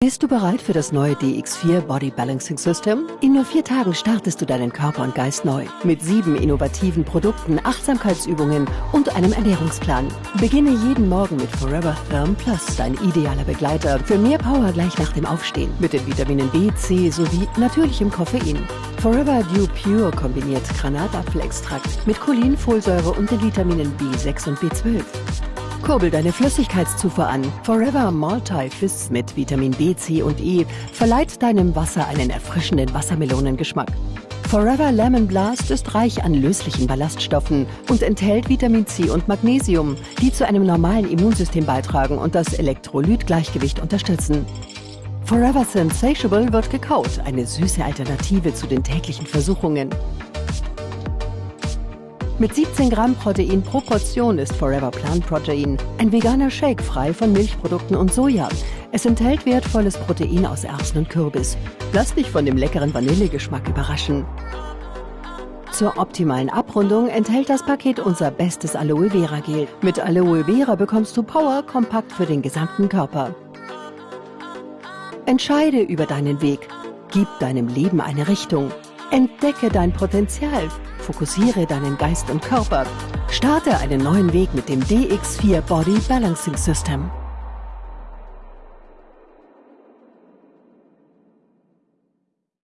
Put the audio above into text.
Bist du bereit für das neue DX4 Body Balancing System? In nur vier Tagen startest du deinen Körper und Geist neu. Mit sieben innovativen Produkten, Achtsamkeitsübungen und einem Ernährungsplan. Beginne jeden Morgen mit Forever Therm Plus, dein idealer Begleiter für mehr Power gleich nach dem Aufstehen. Mit den Vitaminen B, C sowie natürlichem Koffein. Forever Dew Pure kombiniert Granatapfelextrakt mit Cholin, Folsäure und den Vitaminen B6 und B12. Kurbel deine Flüssigkeitszufuhr an. Forever Multi-Fizz mit Vitamin B, C und E verleiht deinem Wasser einen erfrischenden Wassermelonengeschmack. Forever Lemon Blast ist reich an löslichen Ballaststoffen und enthält Vitamin C und Magnesium, die zu einem normalen Immunsystem beitragen und das Elektrolytgleichgewicht unterstützen. Forever Sensatiable wird gekaut, eine süße Alternative zu den täglichen Versuchungen. Mit 17 Gramm Protein pro Portion ist Forever Plant Protein ein veganer Shake frei von Milchprodukten und Soja. Es enthält wertvolles Protein aus Erbsen und Kürbis. Lass dich von dem leckeren Vanillegeschmack überraschen. Zur optimalen Abrundung enthält das Paket unser bestes Aloe Vera Gel. Mit Aloe Vera bekommst du Power kompakt für den gesamten Körper. Entscheide über deinen Weg. Gib deinem Leben eine Richtung. Entdecke dein Potenzial. Fokussiere deinen Geist und Körper. Starte einen neuen Weg mit dem DX4 Body Balancing System.